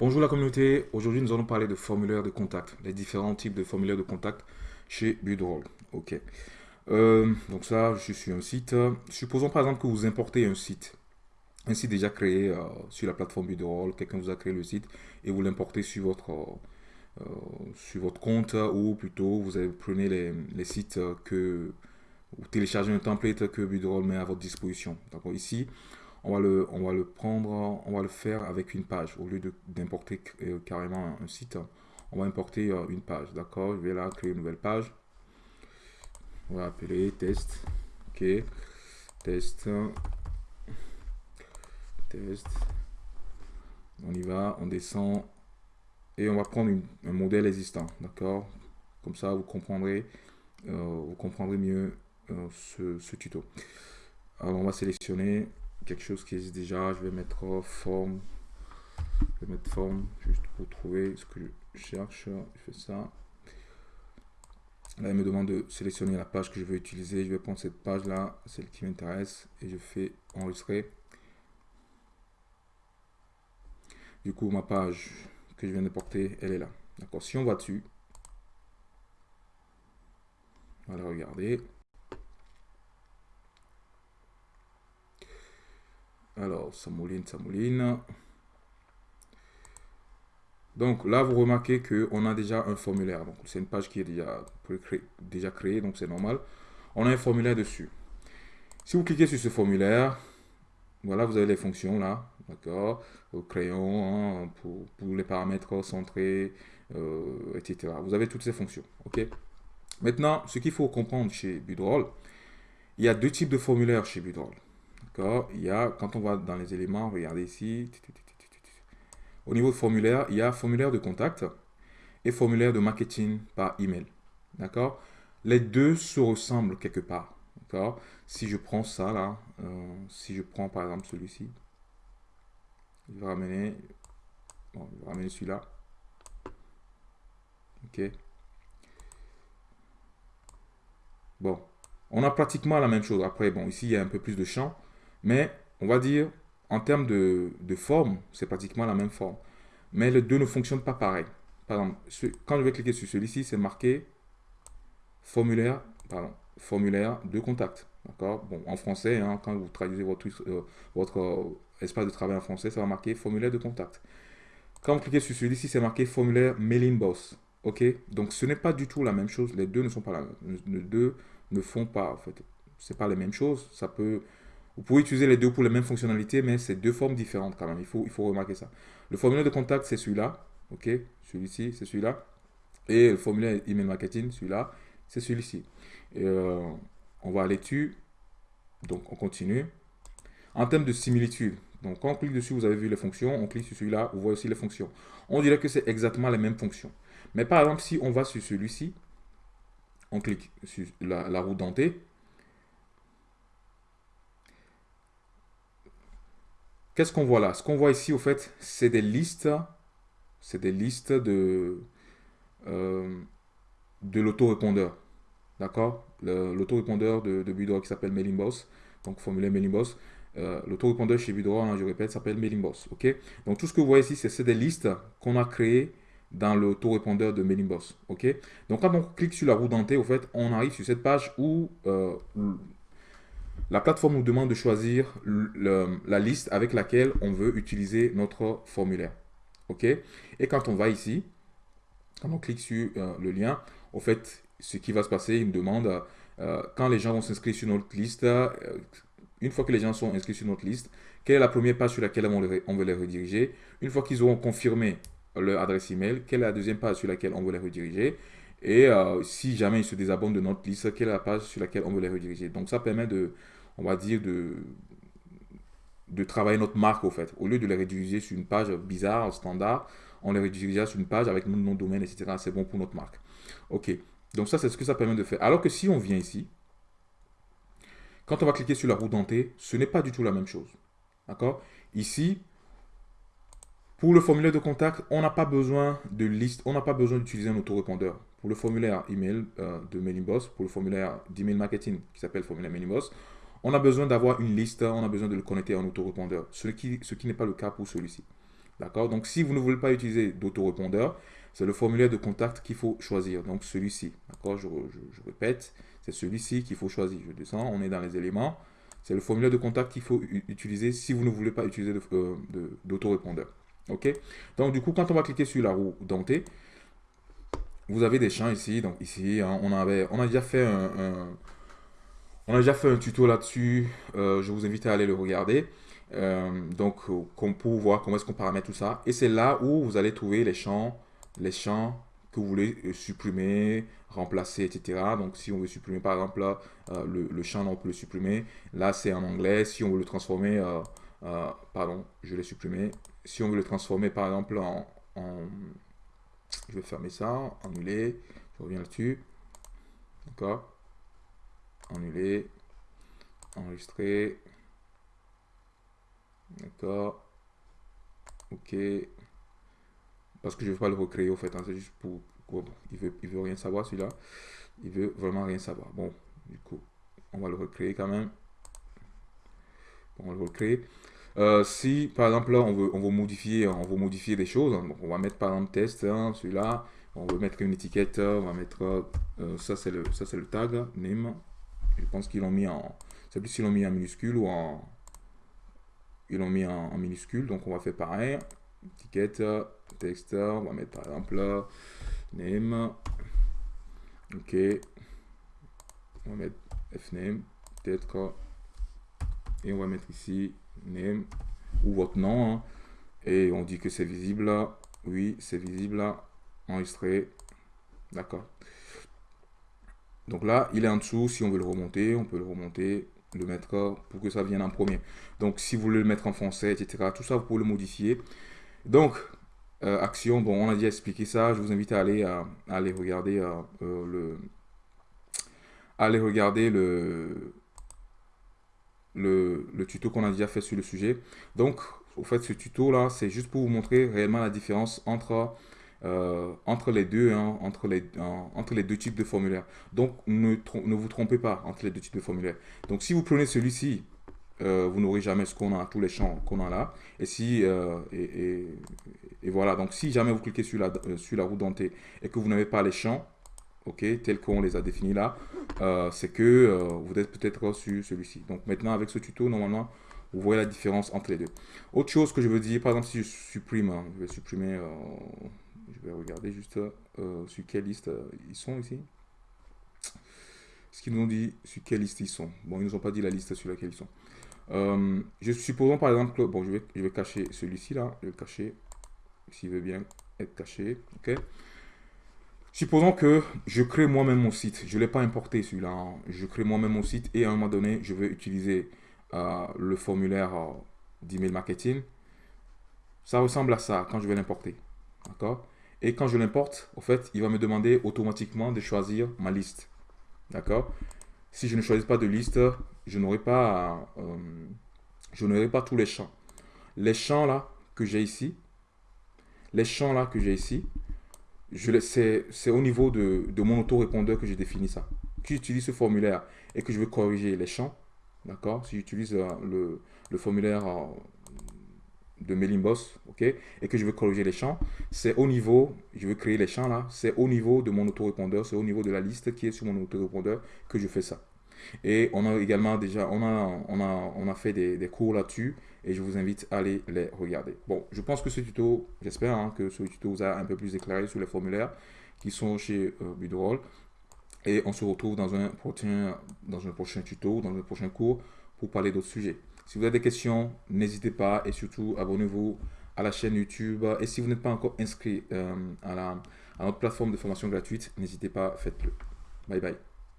Bonjour la communauté, aujourd'hui nous allons parler de formulaires de contact, les différents types de formulaires de contact chez Budroll. Ok. Euh, donc ça, je suis un site. Supposons par exemple que vous importez un site, un site déjà créé euh, sur la plateforme Budroll, quelqu'un vous a créé le site et vous l'importez sur votre euh, compte ou plutôt vous prenez les, les sites que vous téléchargez un template que Budroll met à votre disposition. D'accord Ici, on va, le, on va le prendre, on va le faire avec une page. Au lieu d'importer euh, carrément un site, on va importer euh, une page. D'accord? Je vais là créer une nouvelle page. On va appeler test. Ok. Test. Test. On y va, on descend. Et on va prendre un modèle existant. D'accord? Comme ça, vous comprendrez, euh, vous comprendrez mieux ce, ce tuto. Alors, on va sélectionner quelque chose qui existe déjà. Je vais mettre forme. Je vais mettre forme juste pour trouver ce que je cherche. Je fais ça. Là, il me demande de sélectionner la page que je veux utiliser. Je vais prendre cette page-là, celle qui m'intéresse, et je fais enregistrer. Du coup, ma page que je viens de porter, elle est là. D'accord Si on va dessus, on va la regarder. Alors, ça mouline, ça mouline. Donc là, vous remarquez qu'on a déjà un formulaire. C'est une page qui est déjà, déjà créée, donc c'est normal. On a un formulaire dessus. Si vous cliquez sur ce formulaire, voilà, vous avez les fonctions là, d'accord, au crayon, hein, pour, les paramètres centrés, euh, etc. Vous avez toutes ces fonctions, ok? Maintenant, ce qu'il faut comprendre chez Budroll, il y a deux types de formulaires chez Budroll. Il y a, quand on va dans les éléments, regardez ici. Au niveau de formulaire, il y a formulaire de contact et formulaire de marketing par email. D'accord? Les deux se ressemblent quelque part. D'accord? Si je prends ça là, euh, si je prends par exemple celui-ci, je vais ramener, bon, ramener celui-là. Ok? Bon, on a pratiquement la même chose. Après, bon, ici, il y a un peu plus de champ. Mais on va dire, en termes de, forme, c'est pratiquement la même forme. Mais les deux ne fonctionnent pas pareil. Par exemple, quand je vais cliquer sur celui-ci, c'est marqué formulaire, pardon, formulaire de contact. D'accord? Bon, en français, hein, quand vous traduisez votre, euh, votre euh, espace de travail en français, ça va marquer formulaire de contact. Quand vous cliquez sur celui-ci, c'est marqué formulaire mailing boss. Ok? Donc, ce n'est pas du tout la même chose. Les deux ne sont pas la. Les deux ne font pas, en fait. Ce pas les mêmes choses. Ça peut vous pouvez utiliser les deux pour les mêmes fonctionnalités, mais c'est deux formes différentes quand même. Il faut, remarquer ça. Le formulaire de contact, c'est celui-là. OK? Celui-ci, c'est celui-là. Et le formulaire email marketing, celui-là, c'est celui-ci. Euh, on va aller dessus. Donc, on continue. En termes de similitude, donc quand on clique dessus, vous avez vu les fonctions. On clique sur celui-là, vous voyez aussi les fonctions. On dirait que c'est exactement les mêmes fonctions. Mais par exemple, si on va sur celui-ci, on clique sur la roue dentée, Qu'est-ce qu'on voit là? Ce qu'on voit ici, au fait, c'est des listes, c'est des listes de, euh, de l'autorépondeur. D'accord? L'autorépondeur de, de qui s'appelle MailingBoss, donc formulaire MailingBoss. Euh, l'autorépondeur chez Budora, hein, je répète, s'appelle MailingBoss. Ok? Donc tout ce que vous voyez ici, c'est des listes qu'on a créées dans l'autorépondeur de MailingBoss. Ok? Donc quand on clique sur la roue dentée, au fait, on arrive sur cette page où euh, la plateforme nous demande de choisir la liste avec laquelle on veut utiliser notre formulaire. OK? Et quand on va ici, quand on clique sur euh, le lien, au fait, ce qui va se passer, il me demande euh, quand les gens vont s'inscrire sur notre liste, euh, une fois que les gens sont inscrits sur notre liste, quelle est la première page sur laquelle on, on veut les rediriger? Une fois qu'ils auront confirmé leur adresse email, quelle est la deuxième page sur laquelle on veut les rediriger? Et si jamais ils se désabonnent de notre liste, quelle est la page sur laquelle on veut les rediriger? Donc ça permet de, on va dire, de, travailler notre marque, au fait. Au lieu de les rediriger sur une page bizarre, standard, on les redirige sur une page avec notre nom de domaine, etc. C'est bon pour notre marque. OK. Donc ça, c'est ce que ça permet de faire. Alors que si on vient ici, quand on va cliquer sur la roue dentée, ce n'est pas du tout la même chose. D'accord? Ici, pour le formulaire de contact, on n'a pas besoin de liste, on n'a pas besoin d'utiliser un autorépondeur. Pour le formulaire email euh, de MailingBoss, pour le formulaire d'email marketing qui s'appelle formulaire MailingBoss, on a besoin d'avoir une liste, on a besoin de le connecter en autorépondeur, ce qui, ce qui n'est pas le cas pour celui-ci. D'accord? Donc, si vous ne voulez pas utiliser d'autorépondeur, c'est le formulaire de contact qu'il faut choisir. Donc, celui-ci. D'accord? Je, répète, c'est celui-ci qu'il faut choisir. Je descends, on est dans les éléments. C'est le formulaire de contact qu'il faut utiliser si vous ne voulez pas utiliser euh, d'autorépondeur. OK? Donc, du coup, quand on va cliquer sur la roue dentée, vous avez des champs ici. Donc, ici, hein, on, a déjà fait un, on a déjà fait un tuto là-dessus. Euh, je vous invite à aller le regarder. Euh, donc, pour voir comment est-ce qu'on paramètre tout ça. Et c'est là où vous allez trouver les champs, les champs que vous voulez euh, supprimer, remplacer, etc. Donc, si on veut supprimer, par exemple, là, le, champ, on peut le supprimer. Là, c'est en anglais. Si on veut le transformer, pardon, je l'ai supprimé. Si on veut le transformer, par exemple, en, je vais fermer ça, annuler, je reviens là-dessus. D'accord Annuler, enregistrer. D'accord. Ok. Parce que je ne vais pas le recréer au fait. Hein, c'est juste pour... il veut, il veut rien savoir celui-là. Il veut vraiment rien savoir. Bon, du coup, on va le recréer quand même. on va le recréer. Euh, si par exemple là on veut, on veut modifier, on veut modifier des choses, hein, on va mettre par exemple test, hein, celui-là, on veut mettre une étiquette, on va mettre euh, ça c'est le ça c'est le tag name. Je pense qu'ils l'ont mis en, c'est plus s'ils l'ont mis en minuscule ou en, ils l'ont mis en, minuscule, donc on va faire pareil. Étiquette, texte, on va mettre par exemple name, ok, on va mettre fname, peut-être, et on va mettre ici name ou votre nom. Hein. et on dit que c'est visible. Oui, c'est visible. Enregistré. D'accord. Donc là, il est en dessous. Si on veut le remonter, on peut le remonter, le mettre pour que ça vienne en premier. Donc, si vous voulez le mettre en français, etc., tout ça, vous pouvez le modifier. Donc, euh, action, bon, on a déjà expliqué ça. Je vous invite à aller, regarder euh, euh, le... aller regarder le, le, tuto qu'on a déjà fait sur le sujet. Donc, au fait, ce tuto-là, c'est juste pour vous montrer réellement la différence entre, euh, entre, les, deux, hein, entre, les, entre les deux types de formulaires. Donc, ne, ne vous trompez pas entre les deux types de formulaires. Donc, si vous prenez celui-ci, euh, vous n'aurez jamais ce qu'on a, tous les champs qu'on a là. Et si, euh, et, et, voilà, donc si jamais vous cliquez sur la, sur la roue dentée et que vous n'avez pas les champs, ok, tels qu'on les a définis là, c'est que vous êtes peut-être sur celui-ci. Donc maintenant, avec ce tuto, normalement, vous voyez la différence entre les deux. Autre chose que je veux dire, par exemple, si je supprime, hein, je vais supprimer, je vais regarder juste sur quelle liste ils sont ici. Ce qu'ils nous ont dit sur quelle liste ils sont. Bon, ils nous ont pas dit la liste sur laquelle ils sont. je supposons par exemple, bon, je vais, je vais cacher celui-ci là, je vais le cacher, s'il veut bien être caché, ok. Supposons que je crée moi-même mon site. Je ne l'ai pas importé celui-là. Hein. Je crée moi-même mon site et à un moment donné, je vais utiliser euh, le formulaire euh, d'email marketing. Ça ressemble à ça quand je vais l'importer. D'accord Et quand je l'importe, au fait, il va me demander automatiquement de choisir ma liste. D'accord? Si je ne choisis pas de liste, je n'aurai pas, euh, pas tous les champs. Les champs là que j'ai ici, les champs là que j'ai ici, c'est au niveau de, de mon autorépondeur que j'ai défini ça. Si j'utilise ce formulaire et que je veux corriger les champs, d'accord? Si j'utilise euh, le, le, formulaire euh, de Mailing Boss, ok Et que je veux corriger les champs, c'est au niveau, je veux créer les champs là, c'est au niveau de mon autorépondeur, c'est au niveau de la liste qui est sur mon autorépondeur que je fais ça. Et on a également déjà, on a, on a, on a fait des, cours là-dessus et je vous invite à aller les regarder. Bon, je pense que ce tuto, j'espère hein, que ce tuto vous a un peu plus éclairé sur les formulaires qui sont chez euh, Et on se retrouve dans un, prochain, dans un prochain tuto, dans un prochain cours pour parler d'autres sujets. Si vous avez des questions, n'hésitez pas et surtout abonnez-vous à la chaîne YouTube. Et si vous n'êtes pas encore inscrit euh, à, notre plateforme de formation gratuite, n'hésitez pas, faites-le. Bye bye.